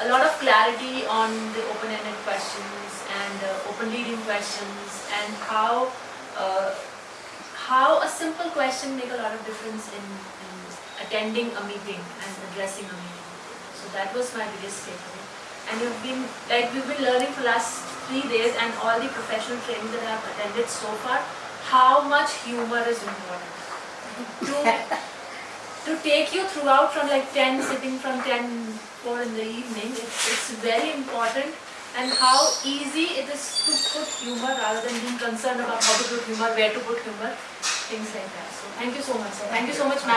a lot of clarity on the open-ended questions and uh, open leading questions and how uh, how a simple question make a lot of difference in, in attending a meeting and addressing a meeting. So that was my biggest takeaway. And you've been like we've been learning for last three days and all the professional training that I've attended so far, how much humor is important. To, take you throughout from like 10, sitting from 10, 4 in the evening, it's, it's very important and how easy it is to put humor rather than being concerned about how to put humor, where to put humor, things like that. So thank you so much, sir. Thank you so much.